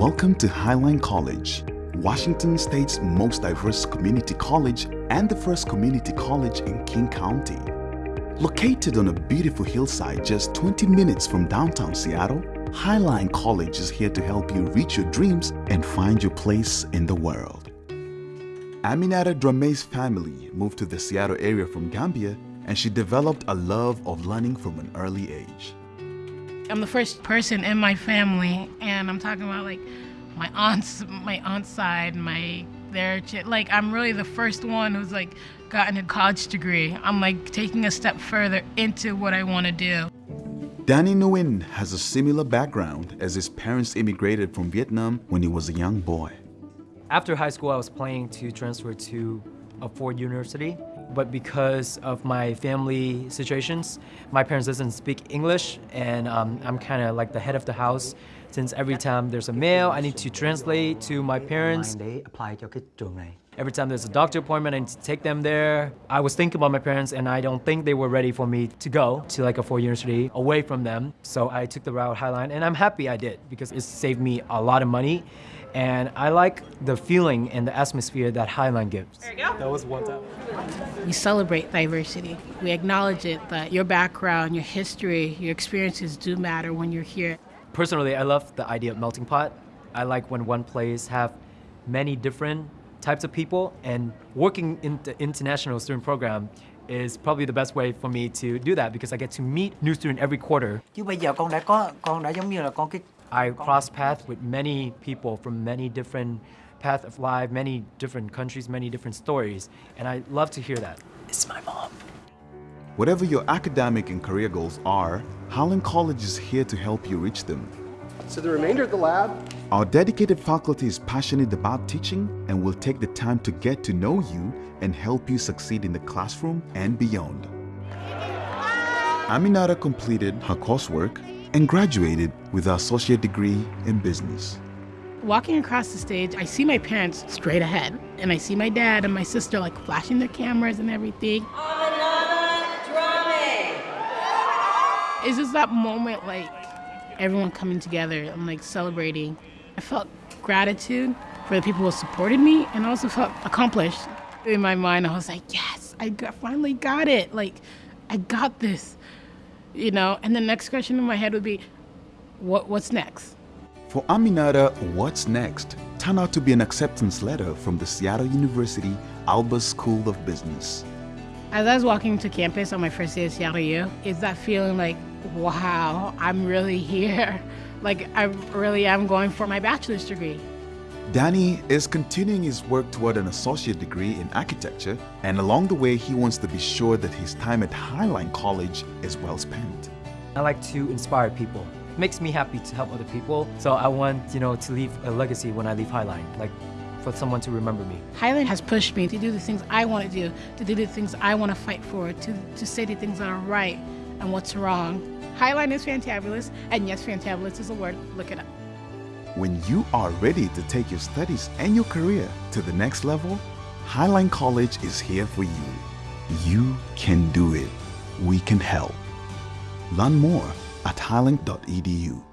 Welcome to Highline College, Washington State's most diverse community college and the first community college in King County. Located on a beautiful hillside just 20 minutes from downtown Seattle, Highline College is here to help you reach your dreams and find your place in the world. Aminata Drame's family moved to the Seattle area from Gambia and she developed a love of learning from an early age. I'm the first person in my family, and I'm talking about like my aunt's my aunt's side, my their like I'm really the first one who's like gotten a college degree. I'm like taking a step further into what I want to do. Danny Nguyen has a similar background as his parents immigrated from Vietnam when he was a young boy. After high school, I was planning to transfer to a Ford University but because of my family situations, my parents doesn't speak English, and um, I'm kind of like the head of the house. Since every time there's a mail, I need to translate to my parents. Every time there's a doctor appointment, I need to take them there. I was thinking about my parents, and I don't think they were ready for me to go to like a Ford University away from them. So I took the route Highline, and I'm happy I did because it saved me a lot of money. And I like the feeling and the atmosphere that Highline gives. There you go. That was one time. We celebrate diversity. We acknowledge it that your background, your history, your experiences do matter when you're here. Personally, I love the idea of melting pot. I like when one place have many different types of people and working in the international student program is probably the best way for me to do that because I get to meet new students every quarter. Chứ bây giờ con đã có con đã giống như là con cái I cross paths with many people from many different paths of life, many different countries, many different stories, and I love to hear that. It's my mom. Whatever your academic and career goals are, Highline College is here to help you reach them. So the remainder of the lab? Our dedicated faculty is passionate about teaching and will take the time to get to know you and help you succeed in the classroom and beyond. Aminata completed her coursework and graduated with her associate degree in business. Walking across the stage, I see my parents straight ahead, and I see my dad and my sister like flashing their cameras and everything. It's just that moment, like everyone coming together and like celebrating. I felt gratitude for the people who supported me, and also felt accomplished. In my mind, I was like, yes, I got, finally got it. Like, I got this you know, and the next question in my head would be, what, what's next? For Aminata, what's next turned out to be an acceptance letter from the Seattle University Albers School of Business. As I was walking to campus on my first day at Seattle U, it's that feeling like, wow, I'm really here. Like, I really am going for my bachelor's degree. Danny is continuing his work toward an associate degree in architecture, and along the way, he wants to be sure that his time at Highline College is well spent. I like to inspire people. It makes me happy to help other people, so I want, you know, to leave a legacy when I leave Highline, like for someone to remember me. Highline has pushed me to do the things I want to do, to do the things I want to fight for, to, to say the things that are right and what's wrong. Highline is fantabulous, and yes, fantabulous is a word. Look it up. When you are ready to take your studies and your career to the next level, Highline College is here for you. You can do it. We can help. Learn more at highline.edu.